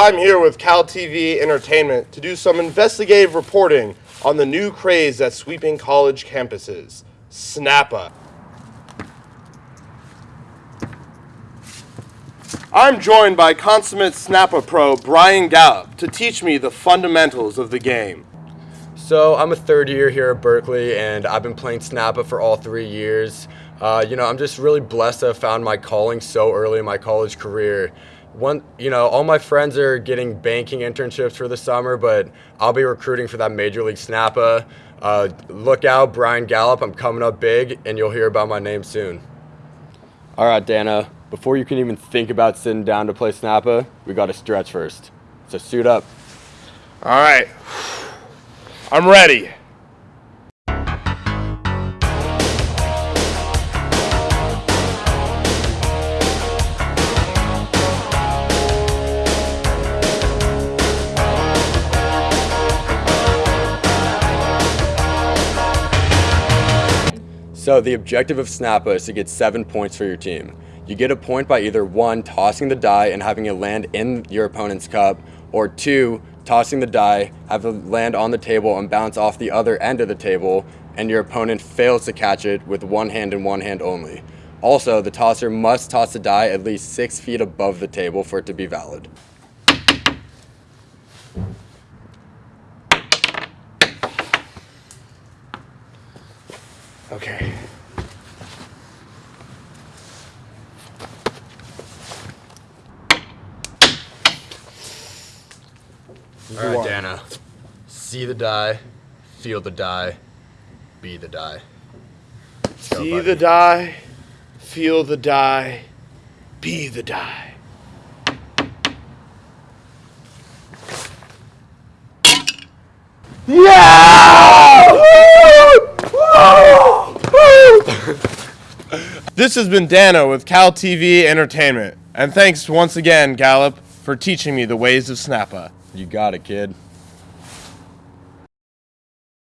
I'm here with Cal TV Entertainment to do some investigative reporting on the new craze that's sweeping college campuses Snappa. I'm joined by consummate Snappa pro Brian Gallup to teach me the fundamentals of the game. So I'm a third year here at Berkeley, and I've been playing Snappa for all three years. Uh, you know, I'm just really blessed to have found my calling so early in my college career. One, you know, all my friends are getting banking internships for the summer, but I'll be recruiting for that Major League Snappa. Uh, look out, Brian Gallup. I'm coming up big, and you'll hear about my name soon. All right, Dana. Before you can even think about sitting down to play Snappa, we got to stretch first. So suit up. All right, I'm ready. So the objective of Snappa is to get seven points for your team. You get a point by either one, tossing the die and having it land in your opponent's cup, or two, tossing the die, have it land on the table and bounce off the other end of the table, and your opponent fails to catch it with one hand and one hand only. Also, the tosser must toss the die at least six feet above the table for it to be valid. Okay. All right, Dana. See the die, feel the die, be the die. Go, See buddy. the die, feel the die, be the die. This has been Dana with Cal TV Entertainment. And thanks once again, Gallup, for teaching me the ways of Snappa. You got it, kid.